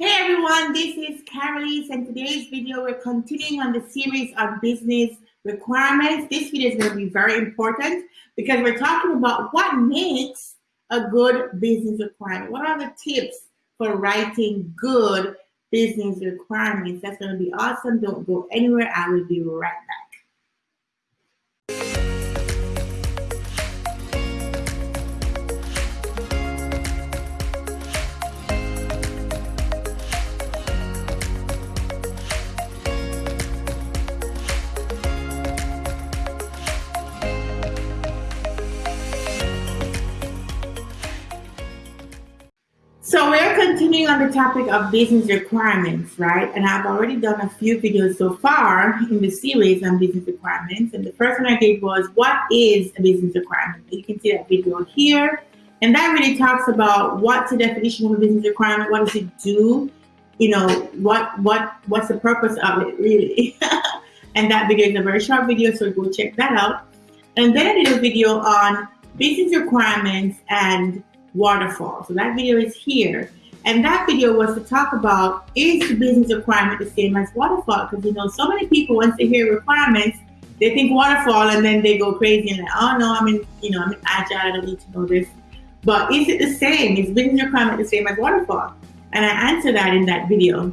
Hey everyone, this is Carolise and today's video we're continuing on the series on business requirements. This video is going to be very important because we're talking about what makes a good business requirement. What are the tips for writing good business requirements? That's going to be awesome. Don't go anywhere. I will be right back. So we're continuing on the topic of business requirements, right? And I've already done a few videos so far in the series on business requirements. And the first one I did was, what is a business requirement? You can see that video here. And that really talks about what's the definition of a business requirement, what does it do, you know, what what what's the purpose of it really. and that video is a very short video, so go check that out. And then I did a video on business requirements and waterfall. So that video is here. And that video was to talk about is the business requirement the same as waterfall? Because you know, so many people once they hear requirements, they think waterfall and then they go crazy and like, oh no, I'm in, you know, I'm in agile, I don't need to know this. But is it the same? Is business requirement the same as waterfall? And I answered that in that video.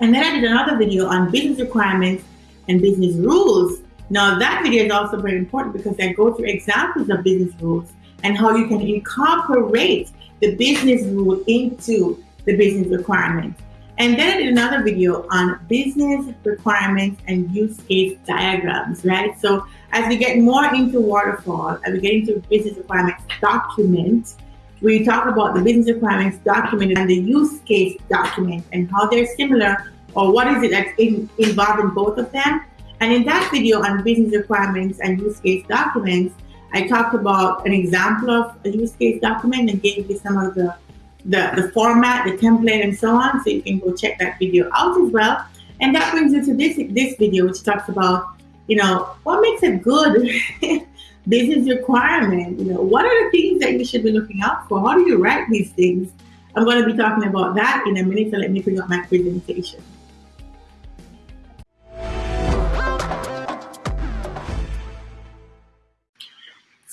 And then I did another video on business requirements and business rules. Now that video is also very important because I go through examples of business rules and how you can incorporate the business rule into the business requirements. And then I did another video on business requirements and use case diagrams, right? So as we get more into waterfall and we get into business requirements document, we talk about the business requirements document and the use case document and how they're similar or what is it that's in, involved in both of them. And in that video on business requirements and use case documents, I talked about an example of a use case document and gave you some of the, the, the format, the template, and so on. So you can go check that video out as well. And that brings you to this, this video, which talks about, you know, what makes a good business requirement? You know, what are the things that you should be looking out for? How do you write these things? I'm going to be talking about that in a minute, so let me bring up my presentation.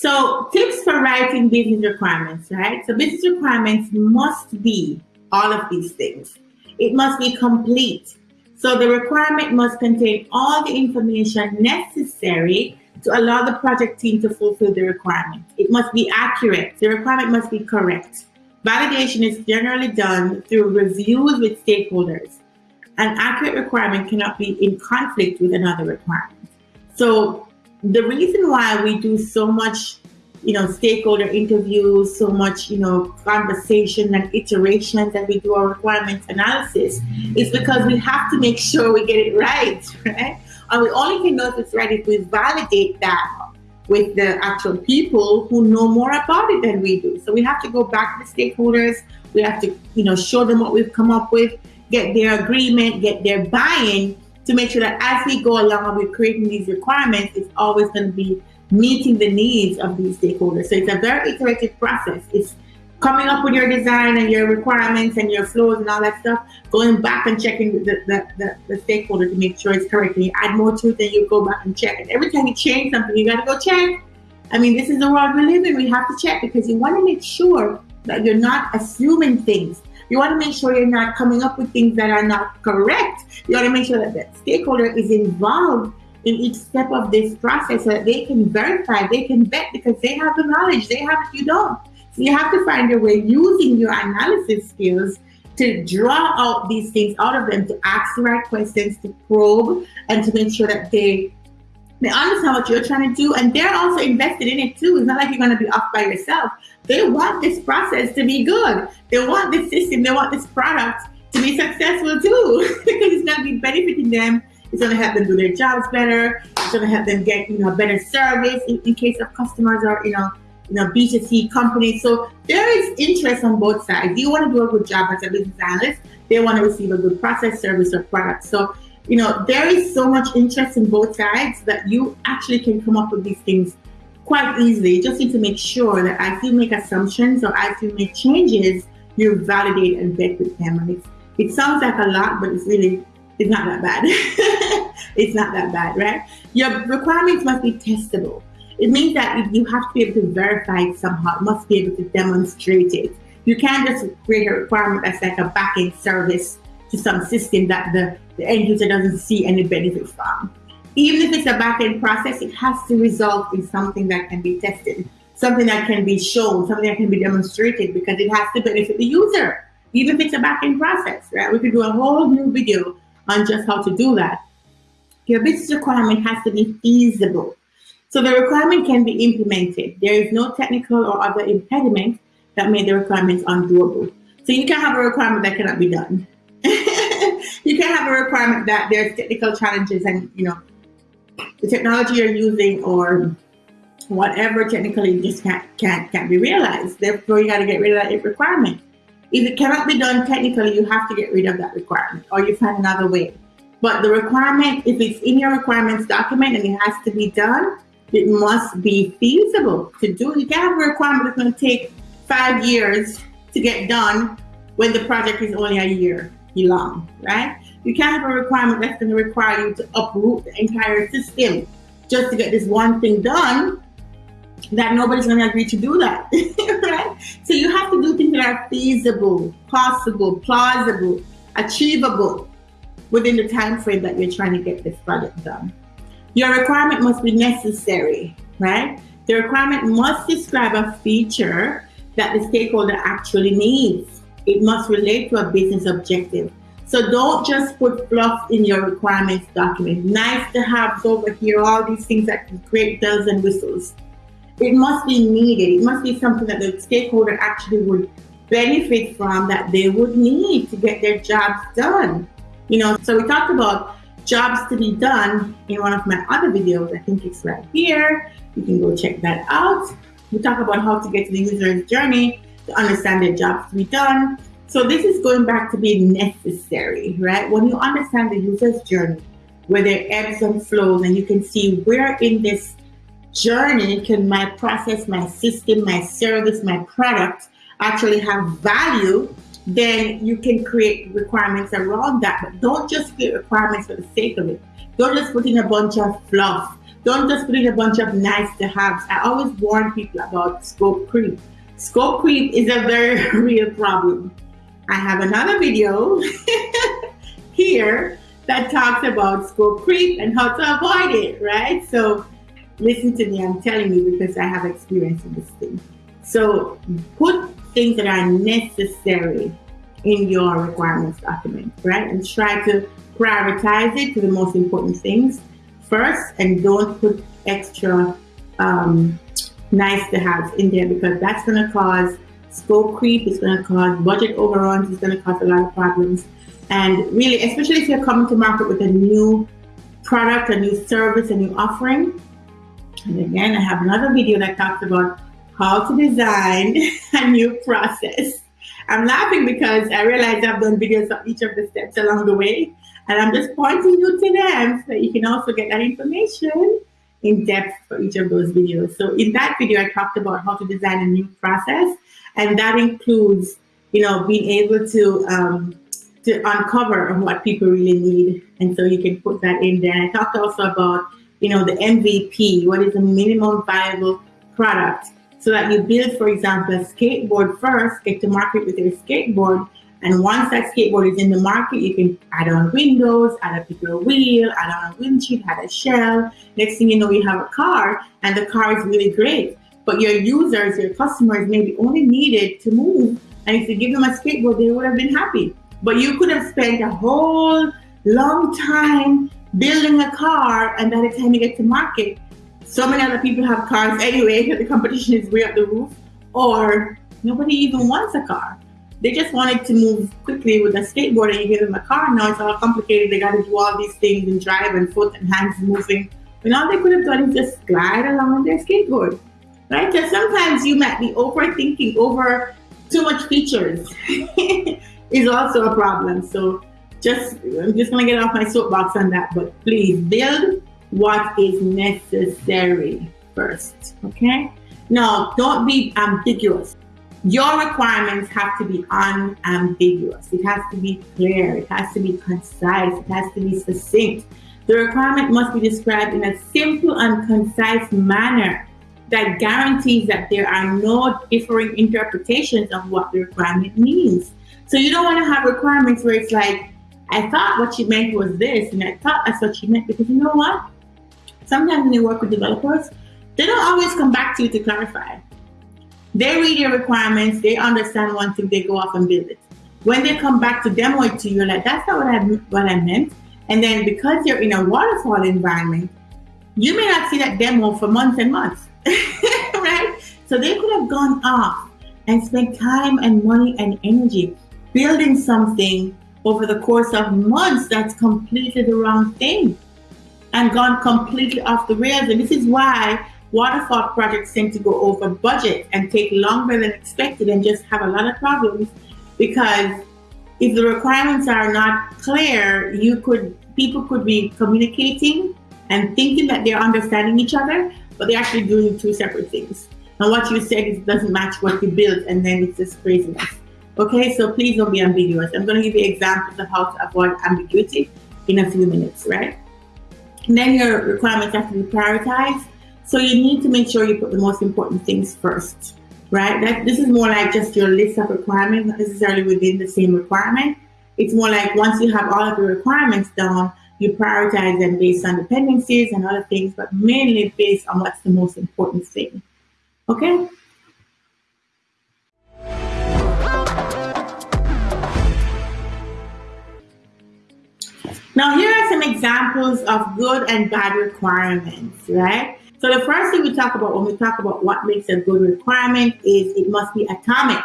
So tips for writing business requirements, right? So business requirements must be all of these things. It must be complete. So the requirement must contain all the information necessary to allow the project team to fulfill the requirement. It must be accurate. The requirement must be correct. Validation is generally done through reviews with stakeholders. An accurate requirement cannot be in conflict with another requirement. So the reason why we do so much you know stakeholder interviews so much you know conversation and iterations that we do our requirements analysis is because we have to make sure we get it right right? And we only can know if it's right if we validate that with the actual people who know more about it than we do. So we have to go back to the stakeholders. We have to you know show them what we've come up with get their agreement get their buy-in to make sure that as we go along with creating these requirements, it's always going to be meeting the needs of these stakeholders. So it's a very iterative process. It's coming up with your design and your requirements and your flows and all that stuff, going back and checking the, the, the, the stakeholder to make sure it's correct. And you add more to it, then you go back and check it. Every time you change something, you got to go check. I mean, this is the world we live in. We have to check because you want to make sure that you're not assuming things you want to make sure you're not coming up with things that are not correct. You want to make sure that the stakeholder is involved in each step of this process so that they can verify, they can vet because they have the knowledge, they have it, you don't. So you have to find a way using your analysis skills to draw out these things out of them, to ask the right questions, to probe, and to make sure that they they understand what you're trying to do, and they're also invested in it too. It's not like you're going to be off by yourself. They want this process to be good. They want this system. They want this product to be successful too, because it's going to be benefiting them. It's going to help them do their jobs better. It's going to help them get you know better service in, in case of customers or you know you know B2C companies. So there is interest on both sides. You want to do a good job as a business analyst. They want to receive a good process, service, or product. So you know, there is so much interest in both sides that you actually can come up with these things quite easily. You just need to make sure that as you make assumptions or as you make changes, you validate and vet with them. And it's, It sounds like a lot, but it's really it's not that bad. it's not that bad, right? Your requirements must be testable. It means that you have to be able to verify it somehow. Must be able to demonstrate it. You can't just create a requirement that's like a backend service to some system that the, the end user doesn't see any benefit from. Even if it's a back-end process, it has to result in something that can be tested, something that can be shown, something that can be demonstrated because it has to benefit the user, even if it's a back-end process, right? We could do a whole new video on just how to do that. Your business requirement has to be feasible. So the requirement can be implemented. There is no technical or other impediment that made the requirements undoable. So you can have a requirement that cannot be done. You can have a requirement that there's technical challenges and you know the technology you're using or whatever technically just can't can't can't be realized. Therefore, you got to get rid of that requirement. If it cannot be done technically, you have to get rid of that requirement or you find another way. But the requirement, if it's in your requirements document and it has to be done, it must be feasible to do. You can't have a requirement that's going to take five years to get done when the project is only a year long, right? You can't have a requirement that's going to require you to uproot the entire system just to get this one thing done that nobody's going to agree to do that, right? So you have to do things that are feasible, possible, plausible, achievable within the time frame that you're trying to get this project done. Your requirement must be necessary, right? The requirement must describe a feature that the stakeholder actually needs. It must relate to a business objective. So don't just put fluff in your requirements document. Nice to have over here, all these things that create bells and whistles. It must be needed. It must be something that the stakeholder actually would benefit from that they would need to get their jobs done. You know, so we talked about jobs to be done in one of my other videos. I think it's right here. You can go check that out. We talk about how to get to the user's journey to understand the jobs to be done. So this is going back to being necessary, right? When you understand the user's journey, where there ebbs and flows, and you can see where in this journey can my process, my system, my service, my product actually have value, then you can create requirements around that. But don't just create requirements for the sake of it. Don't just put in a bunch of fluff. Don't just put in a bunch of nice to haves. I always warn people about scope creep. Scope creep is a very real problem. I have another video here that talks about scope creep and how to avoid it, right? So listen to me, I'm telling you because I have experience in this thing. So put things that are necessary in your requirements document, right? And try to prioritize it to the most important things first and don't put extra um, nice to have in there because that's going to cause scope creep, it's going to cause budget overruns, it's going to cause a lot of problems. And really, especially if you're coming to market with a new product, a new service, a new offering. And again, I have another video that talks about how to design a new process. I'm laughing because I realize I've done videos of each of the steps along the way. And I'm just pointing you to them so that you can also get that information in depth for each of those videos. So in that video, I talked about how to design a new process. And that includes, you know, being able to um, to uncover what people really need. And so you can put that in there. I talked also about, you know, the MVP, what is a minimum viable product so that you build, for example, a skateboard first, get to market with your skateboard. And once that skateboard is in the market, you can add on windows, add a bigger wheel, add on a windshield, add a shell. Next thing you know, you have a car and the car is really great. But your users, your customers maybe only needed to move. And if you give them a skateboard, they would have been happy. But you could have spent a whole long time building a car and by the time you get to market, so many other people have cars anyway because the competition is way up the roof, or nobody even wants a car. They just wanted to move quickly with a skateboard and you give them a car. Now it's all complicated. They got to do all these things and drive and foot and hands moving. When all they could have done is just glide along on their skateboard, right? Because sometimes you might be overthinking over too much features is also a problem. So just I'm just gonna get off my soapbox on that, but please build what is necessary first. Okay? Now, don't be ambiguous. Your requirements have to be unambiguous. It has to be clear. It has to be concise. It has to be succinct. The requirement must be described in a simple and concise manner that guarantees that there are no differing interpretations of what the requirement means. So you don't want to have requirements where it's like, I thought what you meant was this, and I thought that's what you meant because you know what? Sometimes when you work with developers, they don't always come back to you to clarify. They read your requirements, they understand one thing, they go off and build it. When they come back to demo it to you, like, that's not what I what I meant. And then because you're in a waterfall environment, you may not see that demo for months and months. right? So they could have gone off and spent time and money and energy building something over the course of months that's completely the wrong thing and gone completely off the rails. And this is why waterfall projects tend to go over budget and take longer than expected and just have a lot of problems because if the requirements are not clear, you could people could be communicating and thinking that they're understanding each other, but they're actually doing two separate things. And what you said doesn't match what you built, and then it's just craziness. Okay, so please don't be ambiguous. I'm going to give you examples of how to avoid ambiguity in a few minutes, right? And then your requirements have to be prioritized. So you need to make sure you put the most important things first, right? That this is more like just your list of requirements, not necessarily within the same requirement. It's more like once you have all of your requirements down, you prioritize them based on dependencies and other things, but mainly based on what's the most important thing. Okay? Now, here are some examples of good and bad requirements, right? So the first thing we talk about when we talk about what makes a good requirement is it must be atomic.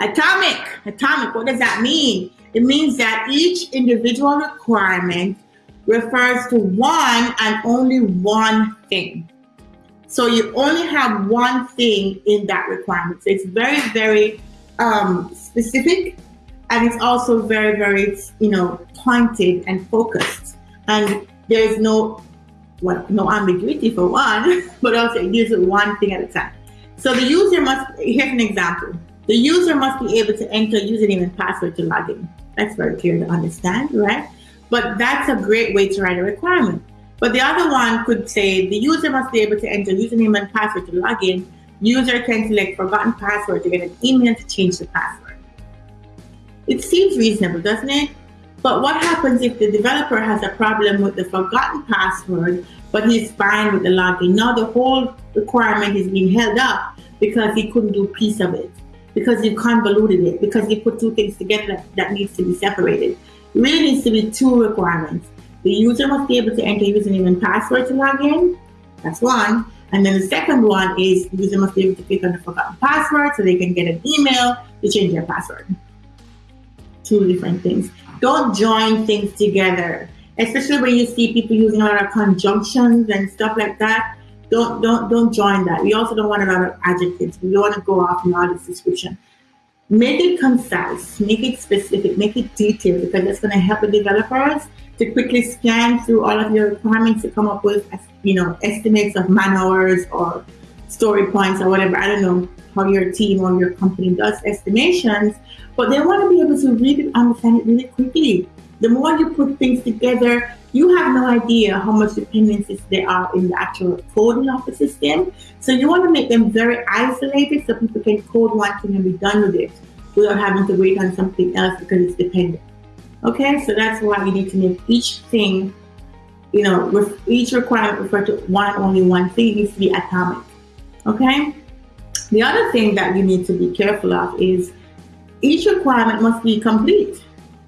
Atomic, atomic, what does that mean? It means that each individual requirement refers to one and only one thing. So you only have one thing in that requirement. So it's very, very um, specific and it's also very, very, you know, pointed and focused. And there is no, well, no ambiguity for one, but also it one thing at a time. So the user must, here's an example. The user must be able to enter username and password to log in. That's very clear to understand, right? But that's a great way to write a requirement. But the other one could say the user must be able to enter username and password to log in. User can select forgotten password to get an email to change the password. It seems reasonable, doesn't it? But what happens if the developer has a problem with the forgotten password, but he's fine with the login? Now the whole requirement is being held up because he couldn't do piece of it, because you convoluted it, because you put two things together that, that needs to be separated really needs to be two requirements. The user must be able to enter username and password to log in. That's one. And then the second one is the user must be able to click on the forgotten password so they can get an email to change their password. Two different things. Don't join things together, especially when you see people using a lot of conjunctions and stuff like that. Don't don't don't join that. We also don't want a lot of adjectives. We don't want to go off in all this description make it concise, make it specific, make it detailed because that's going to help the developers to quickly scan through all of your requirements to come up with, you know, estimates of man hours or story points or whatever. I don't know how your team or your company does estimations, but they want to be able to really understand it really quickly. The more you put things together, you have no idea how much dependencies there are in the actual coding of the system. So you want to make them very isolated so people can code one thing and be done with it without having to wait on something else because it's dependent. Okay, so that's why you need to make each thing, you know, with each requirement refer to one and only one thing. It needs to be atomic. Okay? The other thing that you need to be careful of is each requirement must be complete.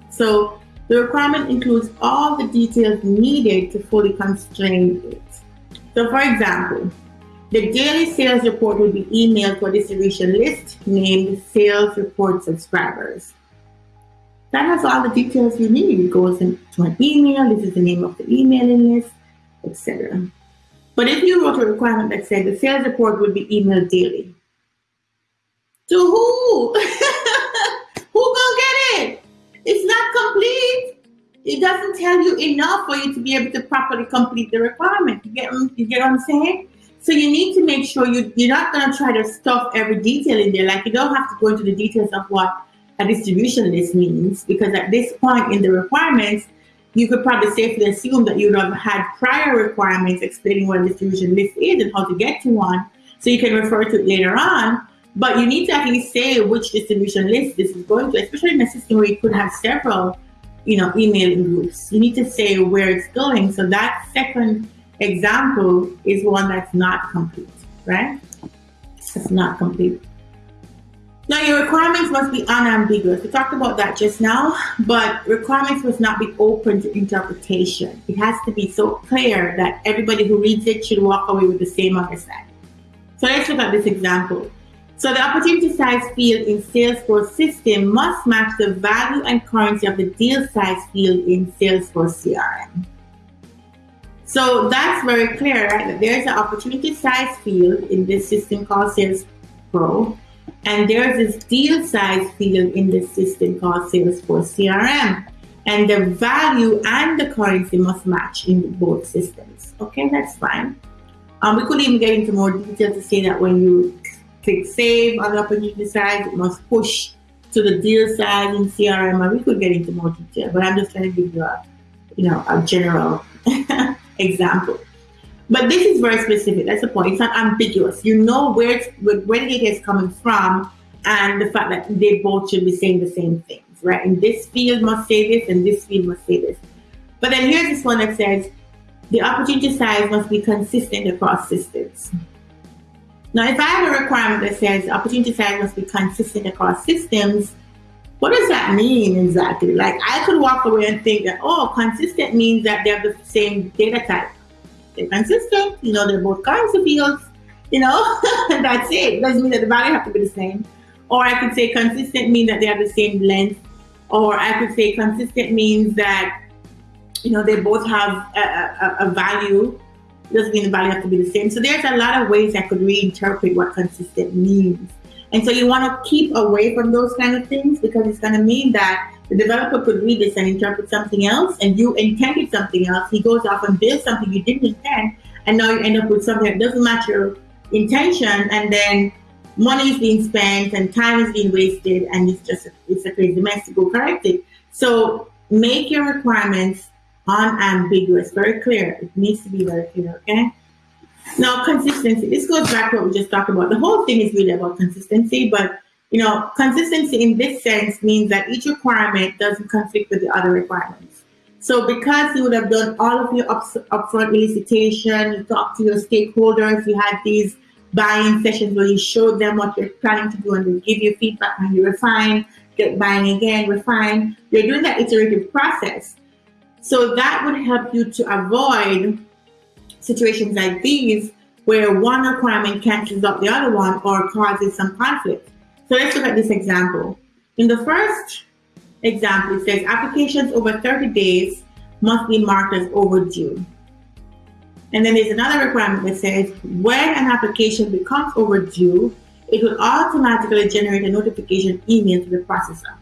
So the requirement includes all the details needed to fully constrain it. So for example, the daily sales report will be emailed to a distribution list named sales report subscribers. That has all the details you need. It goes into an email, this is the name of the emailing list, etc. But if you wrote a requirement that said the sales report would be emailed daily, to who? who gonna get it? It's not complete. It doesn't tell you enough for you to be able to properly complete the requirement. You get, you get what I'm saying? So you need to make sure you, you're not to try to stuff every detail in there. Like you don't have to go into the details of what a distribution list means, because at this point in the requirements, you could probably safely assume that you would have had prior requirements explaining what a distribution list is and how to get to one, so you can refer to it later on. But you need to least say which distribution list this is going to, especially in a system where you could have several, you know, emailing groups. You need to say where it's going. So that second example is one that's not complete, right? It's not complete. Now, your requirements must be unambiguous. We talked about that just now, but requirements must not be open to interpretation. It has to be so clear that everybody who reads it should walk away with the same understanding. So let's look at this example. So the opportunity size field in Salesforce system must match the value and currency of the deal size field in Salesforce CRM. So that's very clear, right? That there's an opportunity size field in this system called Sales Pro and there's this deal size field in this system called Salesforce CRM. And the value and the currency must match in both systems. Okay, that's fine. Um, we could even get into more detail to say that when you click save on the opportunity size, it must push to the deal size in CRM. And we could get into more detail, but I'm just trying to give you a, you know, a general example. But this is very specific. That's the point. It's not ambiguous. You know where it's, where the data is coming from, and the fact that they both should be saying the same things, right? And this field must say this, and this field must say this. But then here's this one that says the opportunity size must be consistent across systems. Now, if I have a requirement that says opportunity size must be consistent across systems, what does that mean exactly? Like, I could walk away and think that, oh, consistent means that they have the same data type they're consistent, you know, they're both currency fields, you know, that's it. Doesn't mean that the value have to be the same. Or I could say consistent means that they have the same length. Or I could say consistent means that, you know, they both have a, a, a value. Doesn't mean the value have to be the same. So there's a lot of ways I could reinterpret what consistent means. And so you want to keep away from those kind of things because it's going to mean that the developer could read this and interpret something else, and you intended something else. He goes off and builds something you didn't intend, and now you end up with something that doesn't match your intention, and then money is being spent and time is being wasted, and it's just it's a crazy mess to go correct it. So make your requirements unambiguous, very clear. It needs to be very clear, okay? Now, consistency. This goes back to what we just talked about. The whole thing is really about consistency, but you know, consistency in this sense means that each requirement doesn't conflict with the other requirements. So because you would have done all of your up, upfront elicitation, you talked to your stakeholders, you had these buying sessions where you showed them what you're planning to do and they give you feedback and you refine, get buying again, refine. You're doing that iterative process. So that would help you to avoid situations like these where one requirement cancels out the other one or causes some conflict. So let's look at this example. In the first example, it says applications over 30 days must be marked as overdue. And then there's another requirement that says when an application becomes overdue, it will automatically generate a notification email to the processor.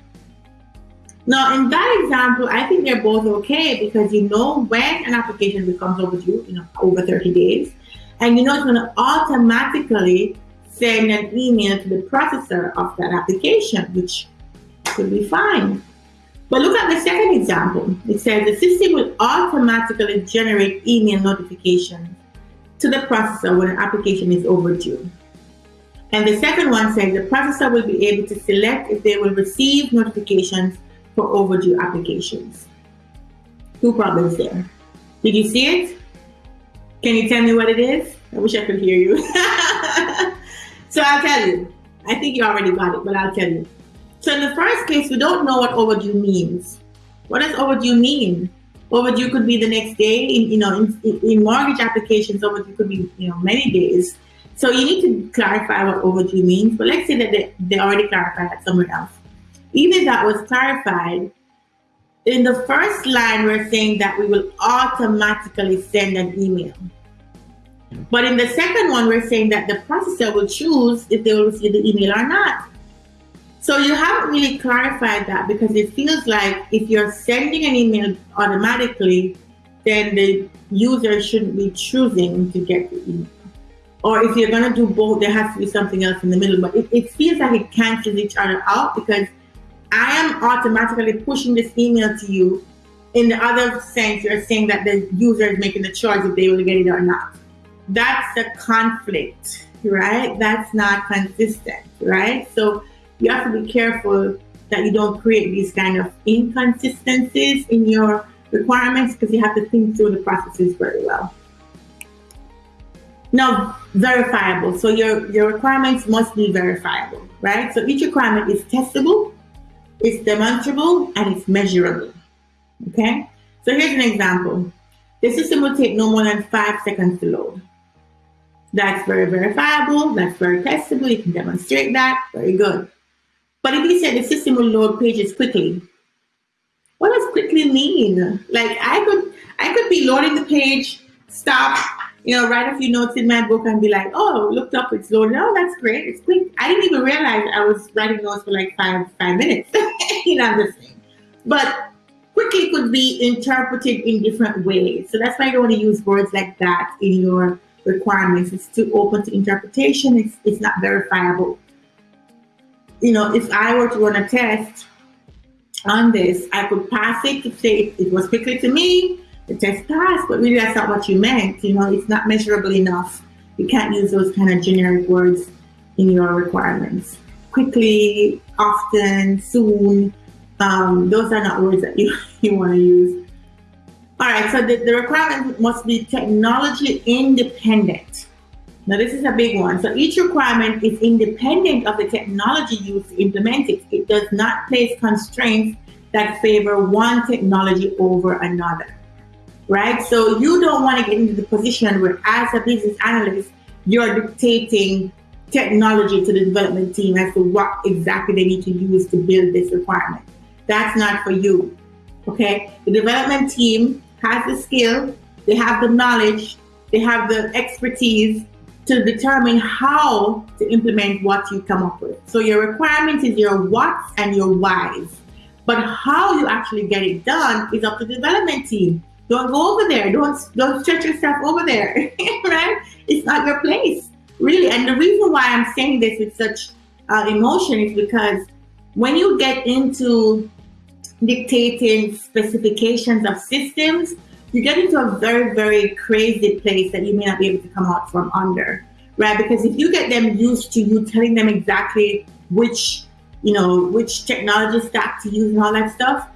Now, in that example, I think they're both okay because you know when an application becomes overdue, you know, over 30 days, and you know it's going to automatically send an email to the processor of that application, which could be fine. But look at the second example. It says the system will automatically generate email notifications to the processor when an application is overdue. And the second one says the processor will be able to select if they will receive notifications for overdue applications. Two problems there. Did you see it? Can you tell me what it is? I wish I could hear you. So I'll tell you. I think you already got it, but I'll tell you. So in the first case, we don't know what overdue means. What does overdue mean? Overdue could be the next day. In, you know, in, in mortgage applications, overdue could be you know many days. So you need to clarify what overdue means. But let's say that they, they already clarified that somewhere else. Even that was clarified, in the first line, we're saying that we will automatically send an email. But in the second one, we're saying that the processor will choose if they will receive the email or not. So you haven't really clarified that because it feels like if you're sending an email automatically, then the user shouldn't be choosing to get the email. or if you're going to do both, there has to be something else in the middle. But it, it feels like it cancels each other out because I am automatically pushing this email to you. In the other sense, you're saying that the user is making the choice if they will get it or not. That's a conflict, right? That's not consistent, right? So you have to be careful that you don't create these kind of inconsistencies in your requirements because you have to think through the processes very well. Now, verifiable. So your, your requirements must be verifiable, right? So each requirement is testable, it's demonstrable, and it's measurable. Okay? So here's an example. The system will take no more than five seconds to load. That's very verifiable, that's very testable, you can demonstrate that, very good. But if you said the system will load pages quickly, what does quickly mean? Like I could I could be loading the page, stop, you know, write a few notes in my book and be like, oh, looked up, it's loaded. Oh, that's great. It's quick. I didn't even realize I was writing notes for like five five minutes. you know, I'm just saying. But quickly could be interpreted in different ways. So that's why you don't want to use words like that in your requirements. It's too open to interpretation. It's it's not verifiable you know, if I were to run a test on this, I could pass it to say it was quickly to me, the test passed, but really that's not what you meant. You know, it's not measurable enough. You can't use those kind of generic words in your requirements. Quickly, often, soon, um, those are not words that you, you want to use. All right, so the, the requirement must be technology independent. Now, this is a big one. So each requirement is independent of the technology used to implement it. It does not place constraints that favor one technology over another, right? So you don't want to get into the position where, as a business analyst, you're dictating technology to the development team as to what exactly they need to use to build this requirement. That's not for you, okay? The development team has the skill, they have the knowledge, they have the expertise to determine how to implement what you come up with. So your requirement is your what's and your why's. But how you actually get it done is up to the development team. Don't go over there. Don't don't stretch yourself over there. right? It's not your place, really. And the reason why I'm saying this with such uh, emotion is because when you get into dictating specifications of systems, you get into a very, very crazy place that you may not be able to come out from under, right? Because if you get them used to you telling them exactly which, you know, which technology stack to use and all that stuff,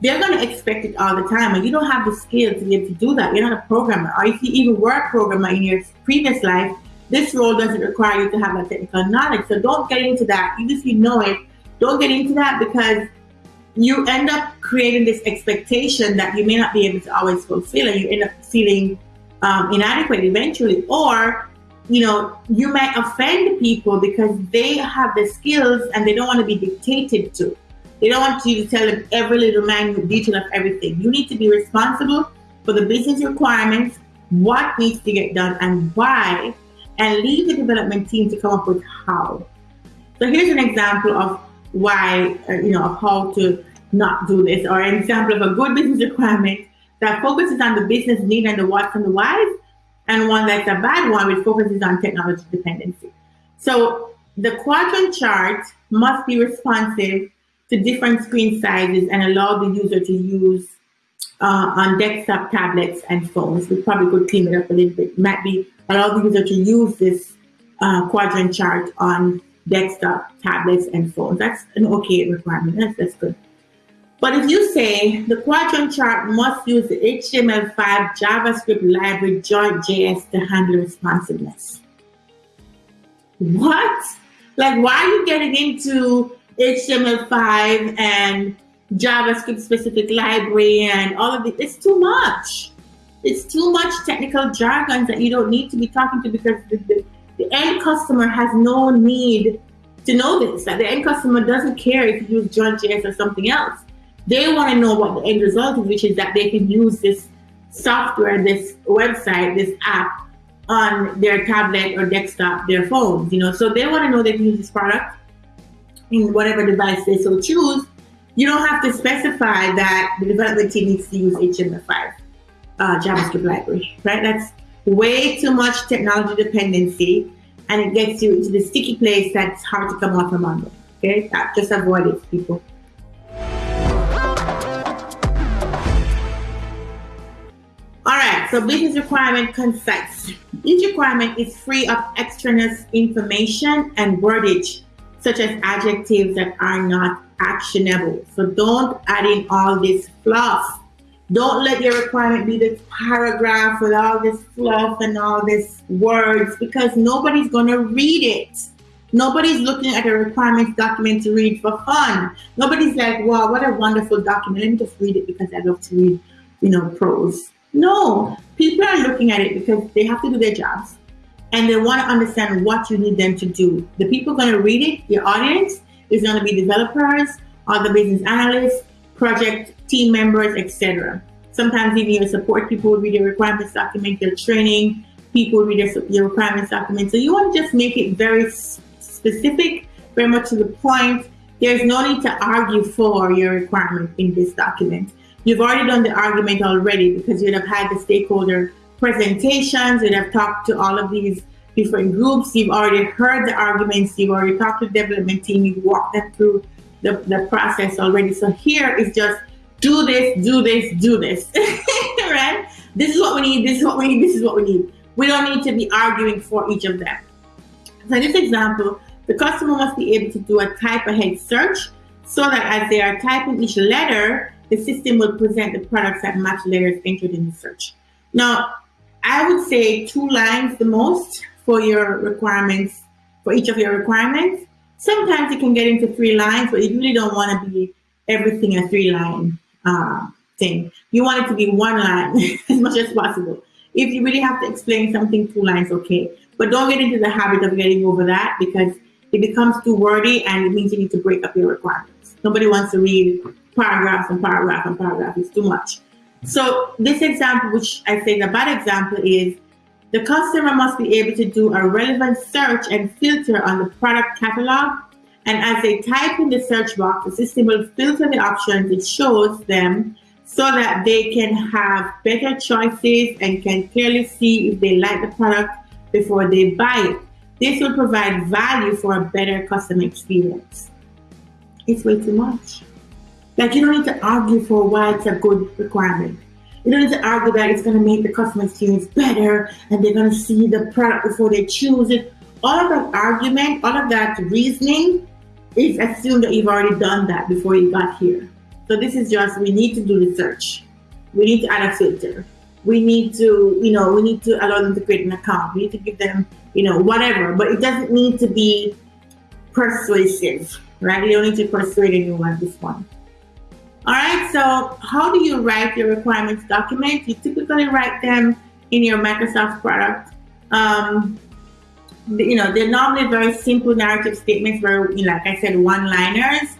they're going to expect it all the time. And you don't have the skill to be able to do that. You're not a programmer. Or if you even were a programmer in your previous life, this role doesn't require you to have that technical knowledge. So don't get into that. Even if you know it, don't get into that because you end up creating this expectation that you may not be able to always fulfill and you end up feeling um, inadequate eventually or you know you might offend people because they have the skills and they don't want to be dictated to they don't want you to tell them every little minute detail of everything you need to be responsible for the business requirements what needs to get done and why and leave the development team to come up with how so here's an example of why uh, you know of how to not do this, or an example of a good business requirement that focuses on the business need and the what's and the whys, and one that's a bad one which focuses on technology dependency. So the quadrant chart must be responsive to different screen sizes and allow the user to use uh, on desktop, tablets, and phones. We probably could clean it up a little bit. It might be allow the user to use this uh, quadrant chart on desktop, tablets, and phones. That's an okay requirement. That's, that's good. But if you say the quadrant chart must use the HTML5 JavaScript library JS to handle responsiveness. What? Like, why are you getting into HTML5 and JavaScript specific library and all of it? It's too much. It's too much technical jargon that you don't need to be talking to because the, the, the end customer has no need to know this. That the end customer doesn't care if you use JS or something else they want to know what the end result is, which is that they can use this software, this website, this app on their tablet or desktop, their phones, you know. So they want to know they can use this product in whatever device they so choose. You don't have to specify that the development team needs to use HTML5 uh, JavaScript library, right? That's way too much technology dependency and it gets you into the sticky place that's hard to come out from under. Okay, that, just avoid it, people. All right, so business requirement concise. Each requirement is free of extraneous information and wordage, such as adjectives that are not actionable. So don't add in all this fluff. Don't let your requirement be this paragraph with all this fluff and all this words because nobody's going to read it. Nobody's looking at a requirements document to read for fun. Nobody's like, wow, what a wonderful document. Let me just read it because I love to read, you know, prose. No, people are looking at it because they have to do their jobs and they want to understand what you need them to do. The people going to read it, your audience, is going to be developers, other business analysts, project team members, etc. Sometimes even your support people will read your requirements document, your training people read your, your requirements document. So you want to just make it very specific, very much to the point. There's no need to argue for your requirement in this document. You've already done the argument already because you'd have had the stakeholder presentations, you'd have talked to all of these different groups, you've already heard the arguments, you've already talked to the development team, you've walked them through the, the process already. So here is just do this, do this, do this, right? This is what we need, this is what we need, this is what we need. We don't need to be arguing for each of them. So in this example, the customer must be able to do a type ahead search so that as they are typing each letter, the system will present the products that match letters entered in the search. Now, I would say two lines the most for your requirements, for each of your requirements. Sometimes you can get into three lines, but you really don't want to be everything a three line uh, thing. You want it to be one line as much as possible. If you really have to explain something, two lines, okay. But don't get into the habit of getting over that because it becomes too wordy and it means you need to break up your requirements. Nobody wants to read paragraphs and paragraph and paragraph. It's too much. So this example, which I is a bad example, is the customer must be able to do a relevant search and filter on the product catalog. And as they type in the search box, the system will filter the options it shows them so that they can have better choices and can clearly see if they like the product before they buy it. This will provide value for a better customer experience. It's way too much. Like you don't need to argue for why it's a good requirement. You don't need to argue that it's going to make the customer experience better and they're going to see the product before they choose it. All of that argument, all of that reasoning is assumed that you've already done that before you got here. So this is just, we need to do research. We need to add a filter. We need to, you know, we need to allow them to create an account. We need to give them, you know, whatever, but it doesn't need to be persuasive, right? You don't need to persuade anyone this point. All right, so how do you write your requirements document? You typically write them in your Microsoft product. Um, you know, they're normally very simple narrative statements, where, you know, like I said, one-liners.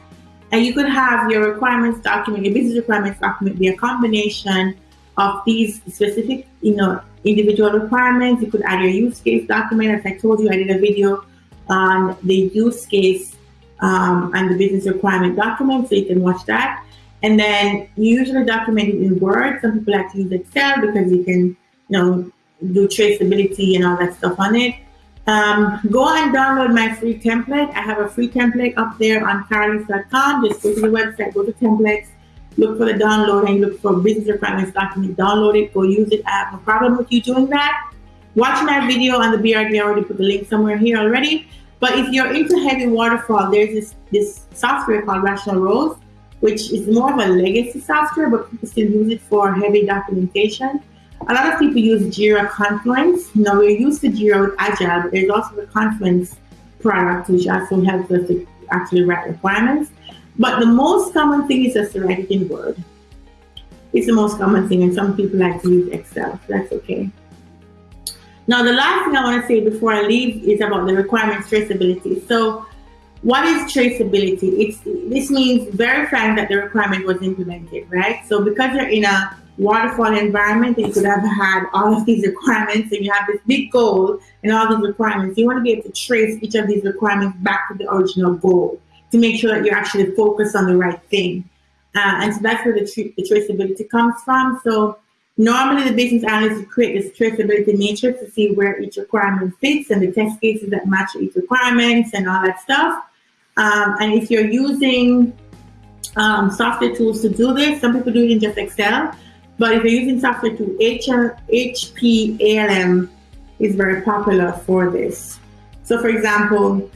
And you could have your requirements document, your business requirements document be a combination of these specific, you know, individual requirements. You could add your use case document. As I told you, I did a video on the use case um, and the business requirement document, so you can watch that. And then you usually document it in Word. Some people like to use Excel because you can, you know, do traceability and all that stuff on it. Um, go and download my free template. I have a free template up there on carolynx.com. Just go to the website, go to templates, look for the download and look for business requirements document, download it, go use it. I have no problem with you doing that. Watch my video on the BRD. I already put the link somewhere here already. But if you're into heavy waterfall, there's this, this software called Rational Rose which is more of a legacy software, but people still use it for heavy documentation. A lot of people use Jira Confluence. Now we're used to Jira with Agile, but there's also the Confluence product, which also helps us to actually write requirements. But the most common thing is just to write it in Word. It's the most common thing, and some people like to use Excel. So that's okay. Now, the last thing I want to say before I leave is about the requirements traceability. So what is traceability? It's this means verifying that the requirement was implemented, right? So because you're in a waterfall environment, you could have had all of these requirements and you have this big goal and all these requirements. You want to be able to trace each of these requirements back to the original goal to make sure that you're actually focused on the right thing. Uh, and so that's where the, tra the traceability comes from. So Normally, the business analyst will create this traceability matrix to see where each requirement fits and the test cases that match each requirements and all that stuff. Um, and if you're using um, software tools to do this, some people do it in just Excel, but if you're using software tool, HR, HP ALM is very popular for this. So for example,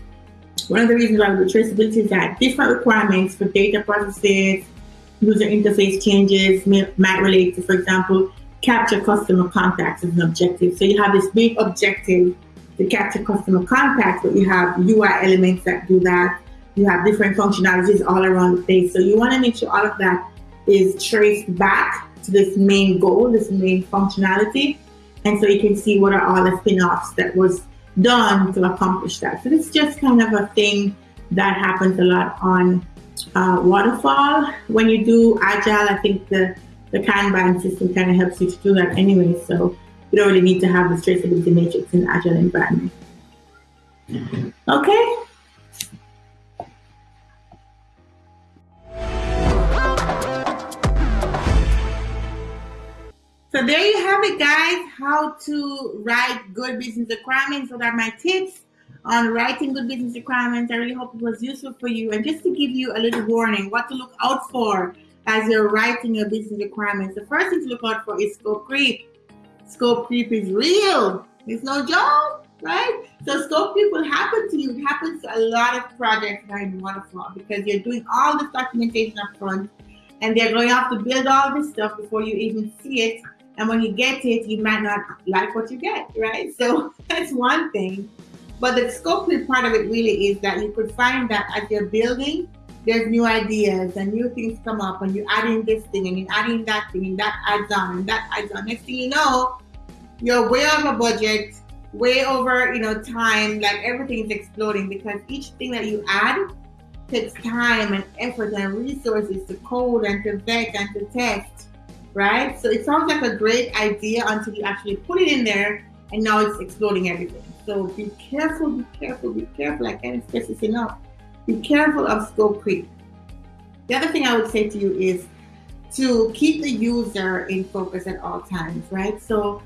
one of the reasons why we traceability is that different requirements for data processes, user interface changes might relate to, for example, capture customer contacts as an objective. So you have this big objective to capture customer contacts, but you have UI elements that do that. You have different functionalities all around the place. So you want to make sure all of that is traced back to this main goal, this main functionality. And so you can see what are all the spin-offs that was done to accomplish that. So it's just kind of a thing that happens a lot on uh, waterfall. When you do agile, I think the, the Kanban system kind of helps you to do that anyway. So you don't really need to have this traceability matrix in agile environment. Okay. So there you have it, guys, how to write good business requirements. So that are my tips on writing good business requirements. I really hope it was useful for you. And just to give you a little warning, what to look out for as you're writing your business requirements. The first thing to look out for is scope creep. Scope creep is real. It's no joke, right? So scope creep will happen to you. It happens to a lot of projects that in Waterfall because you're doing all this documentation up front and they're going to have to build all this stuff before you even see it. And when you get it, you might not like what you get, right? So that's one thing. But the scope part of it really is that you could find that as you're building, there's new ideas and new things come up and you add in this thing and you add in that thing and that adds on and that adds on. Next thing you know, you're way over budget, way over, you know, time, like everything is exploding because each thing that you add takes time and effort and resources to code and to vet and to test, right? So it sounds like a great idea until you actually put it in there and now it's exploding everything. So be careful, be careful, be careful. I can't stress this enough. Be careful of scope creep. The other thing I would say to you is to keep the user in focus at all times, right? So,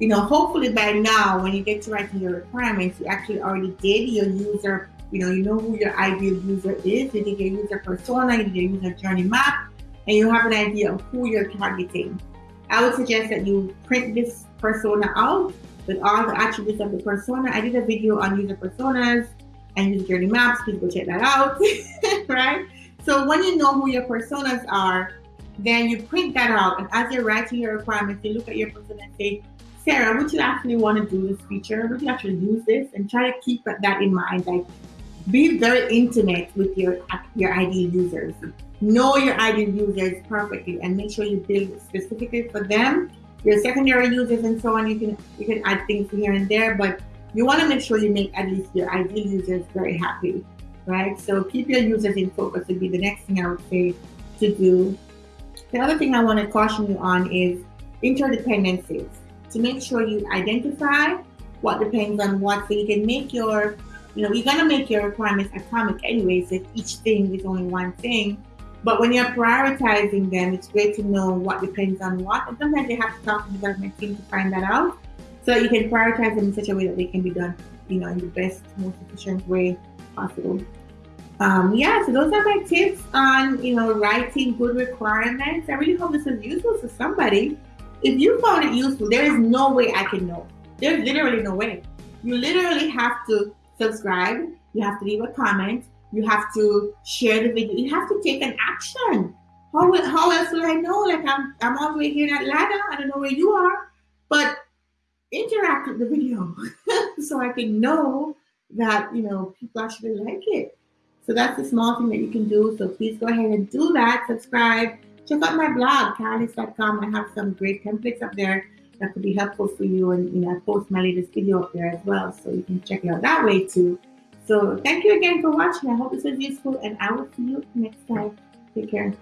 you know, hopefully by now, when you get to writing your requirements, you actually already did your user, you know, you know who your ideal user is, you did your user persona, you did your user journey map, and you have an idea of who you're targeting. I would suggest that you print this persona out with all the attributes of the persona. I did a video on user personas and user journey maps. Please go check that out, right? So when you know who your personas are, then you print that out. And as you're writing your requirements, you look at your persona and say, Sarah, would you actually want to do this feature? Would you actually use this? And try to keep that in mind. Like, be very intimate with your your ideal users. Know your ideal users perfectly and make sure you build specifically for them your secondary users and so on, you can you can add things here and there, but you want to make sure you make at least your ideal users very happy, right? So keep your users in focus would be the next thing I would say to do. The other thing I want to caution you on is interdependencies. To make sure you identify what depends on what, so you can make your, you know, you're gonna make your requirements atomic anyways. If each thing is only one thing, but when you're prioritizing them, it's great to know what depends on what. And sometimes you have to talk to the development team to find that out. So you can prioritize them in such a way that they can be done, you know, in the best, most efficient way possible. Um, yeah, so those are my tips on, you know, writing good requirements. I really hope this is useful to somebody. If you found it useful, there is no way I can know. There's literally no way. You literally have to subscribe. You have to leave a comment you have to share the video. You have to take an action. How, will, how else will I know? Like I'm, I'm all the way here in Atlanta. I don't know where you are, but interact with the video so I can know that, you know, people actually like it. So that's a small thing that you can do. So please go ahead and do that. Subscribe. Check out my blog, carolys.com. I have some great templates up there that could be helpful for you. And, you know, I post my latest video up there as well. So you can check it out that way too. So thank you again for watching. I hope this was useful and I will see you next time. Take care.